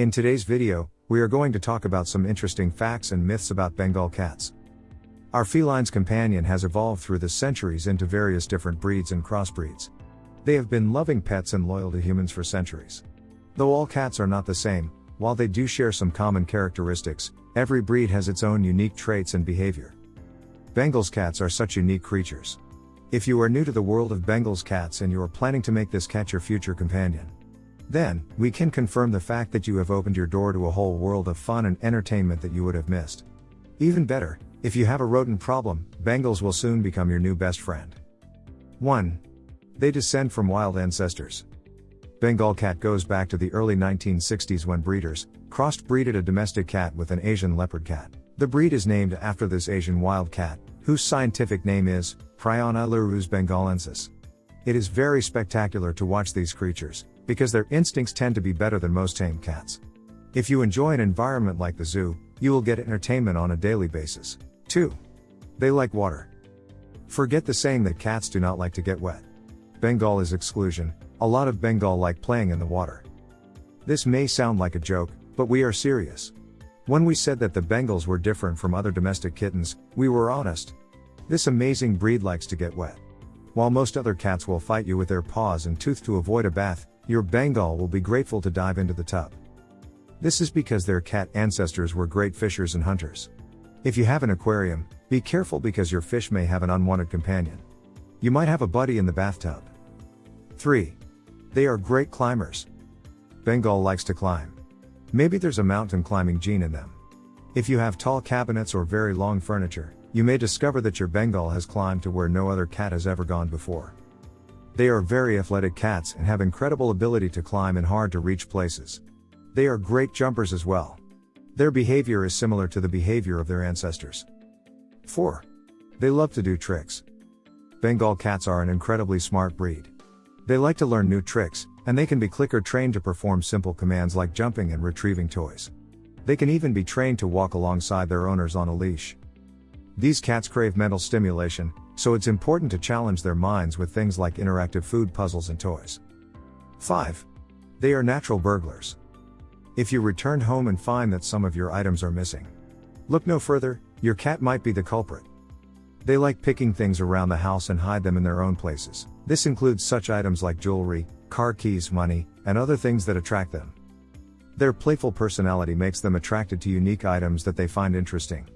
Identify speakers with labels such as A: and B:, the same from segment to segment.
A: In today's video, we are going to talk about some interesting facts and myths about Bengal cats. Our feline's companion has evolved through the centuries into various different breeds and crossbreeds. They have been loving pets and loyal to humans for centuries. Though all cats are not the same, while they do share some common characteristics, every breed has its own unique traits and behavior. Bengal's cats are such unique creatures. If you are new to the world of Bengal's cats and you are planning to make this cat your future companion, then, we can confirm the fact that you have opened your door to a whole world of fun and entertainment that you would have missed. Even better, if you have a rodent problem, Bengals will soon become your new best friend. 1. They descend from wild ancestors. Bengal cat goes back to the early 1960s when breeders crossed breeded a domestic cat with an Asian leopard cat. The breed is named after this Asian wild cat, whose scientific name is Prionailurus bengalensis. It is very spectacular to watch these creatures, because their instincts tend to be better than most tame cats. If you enjoy an environment like the zoo, you will get entertainment on a daily basis. 2. They like water. Forget the saying that cats do not like to get wet. Bengal is exclusion, a lot of Bengal like playing in the water. This may sound like a joke, but we are serious. When we said that the Bengals were different from other domestic kittens, we were honest. This amazing breed likes to get wet. While most other cats will fight you with their paws and tooth to avoid a bath, your Bengal will be grateful to dive into the tub. This is because their cat ancestors were great fishers and hunters. If you have an aquarium, be careful because your fish may have an unwanted companion. You might have a buddy in the bathtub. 3. They are great climbers. Bengal likes to climb. Maybe there's a mountain climbing gene in them. If you have tall cabinets or very long furniture, you may discover that your Bengal has climbed to where no other cat has ever gone before. They are very athletic cats and have incredible ability to climb in hard to reach places. They are great jumpers as well. Their behavior is similar to the behavior of their ancestors. 4. They love to do tricks. Bengal cats are an incredibly smart breed. They like to learn new tricks, and they can be clicker trained to perform simple commands like jumping and retrieving toys. They can even be trained to walk alongside their owners on a leash. These cats crave mental stimulation, so it's important to challenge their minds with things like interactive food puzzles and toys. 5. They are natural burglars. If you return home and find that some of your items are missing, look no further, your cat might be the culprit. They like picking things around the house and hide them in their own places. This includes such items like jewelry, car keys, money, and other things that attract them. Their playful personality makes them attracted to unique items that they find interesting.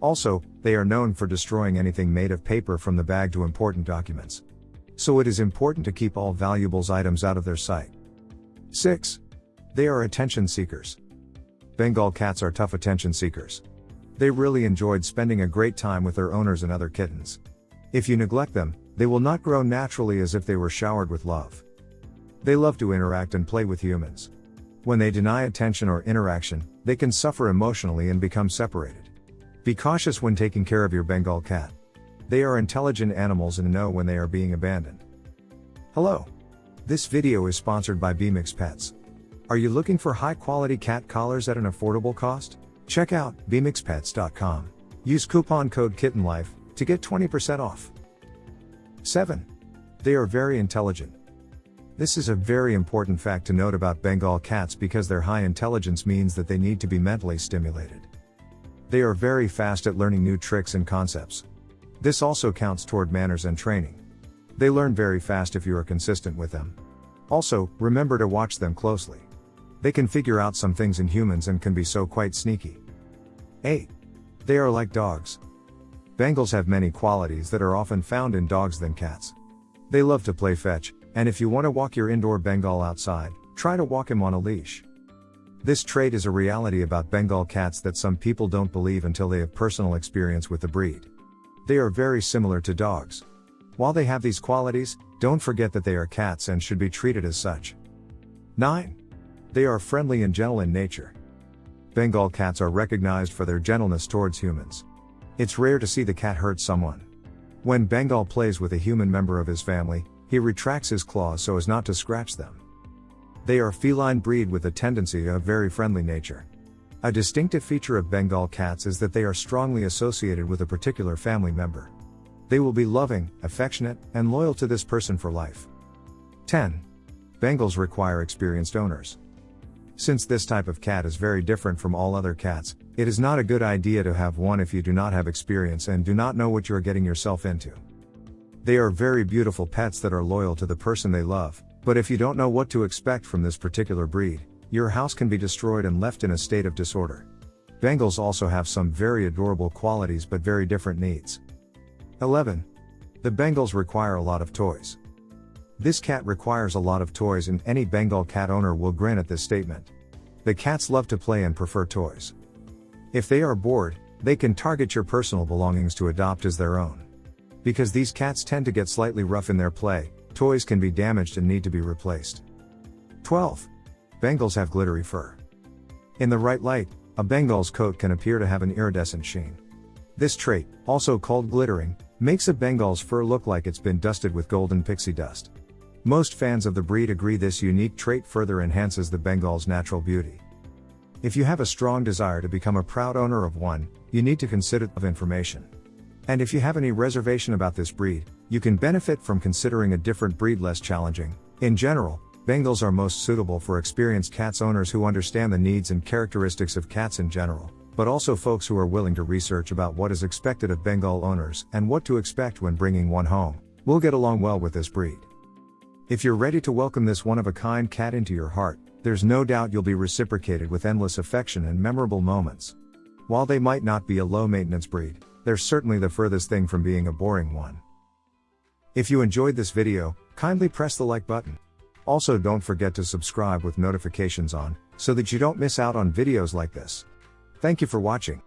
A: Also, they are known for destroying anything made of paper from the bag to important documents. So it is important to keep all valuables items out of their sight. 6. They are attention seekers. Bengal cats are tough attention seekers. They really enjoyed spending a great time with their owners and other kittens. If you neglect them, they will not grow naturally as if they were showered with love. They love to interact and play with humans. When they deny attention or interaction, they can suffer emotionally and become separated. Be cautious when taking care of your Bengal cat. They are intelligent animals and know when they are being abandoned. Hello. This video is sponsored by BMX Pets. Are you looking for high quality cat collars at an affordable cost? Check out bmxpets.com. Use coupon code KittenLife to get 20% off. 7. They are very intelligent. This is a very important fact to note about Bengal cats because their high intelligence means that they need to be mentally stimulated. They are very fast at learning new tricks and concepts. This also counts toward manners and training. They learn very fast if you are consistent with them. Also, remember to watch them closely. They can figure out some things in humans and can be so quite sneaky. 8. They are like dogs. Bengals have many qualities that are often found in dogs than cats. They love to play fetch, and if you want to walk your indoor Bengal outside, try to walk him on a leash. This trait is a reality about Bengal cats that some people don't believe until they have personal experience with the breed. They are very similar to dogs. While they have these qualities, don't forget that they are cats and should be treated as such. 9. They are friendly and gentle in nature. Bengal cats are recognized for their gentleness towards humans. It's rare to see the cat hurt someone. When Bengal plays with a human member of his family, he retracts his claws so as not to scratch them. They are feline breed with a tendency of very friendly nature. A distinctive feature of Bengal cats is that they are strongly associated with a particular family member. They will be loving, affectionate, and loyal to this person for life. 10. Bengals require experienced owners. Since this type of cat is very different from all other cats, it is not a good idea to have one if you do not have experience and do not know what you are getting yourself into. They are very beautiful pets that are loyal to the person they love, but if you don't know what to expect from this particular breed, your house can be destroyed and left in a state of disorder. Bengals also have some very adorable qualities but very different needs. 11. The Bengals require a lot of toys. This cat requires a lot of toys and any Bengal cat owner will grin at this statement. The cats love to play and prefer toys. If they are bored, they can target your personal belongings to adopt as their own. Because these cats tend to get slightly rough in their play, toys can be damaged and need to be replaced. 12. Bengals have glittery fur. In the right light, a Bengal's coat can appear to have an iridescent sheen. This trait, also called glittering, makes a Bengal's fur look like it's been dusted with golden pixie dust. Most fans of the breed agree this unique trait further enhances the Bengal's natural beauty. If you have a strong desire to become a proud owner of one, you need to consider of information. And if you have any reservation about this breed, you can benefit from considering a different breed less challenging. In general, Bengals are most suitable for experienced cats owners who understand the needs and characteristics of cats in general, but also folks who are willing to research about what is expected of Bengal owners and what to expect when bringing one home. We'll get along well with this breed. If you're ready to welcome this one of a kind cat into your heart, there's no doubt you'll be reciprocated with endless affection and memorable moments. While they might not be a low maintenance breed, they're certainly the furthest thing from being a boring one. If you enjoyed this video, kindly press the like button. Also don't forget to subscribe with notifications on, so that you don't miss out on videos like this. Thank you for watching.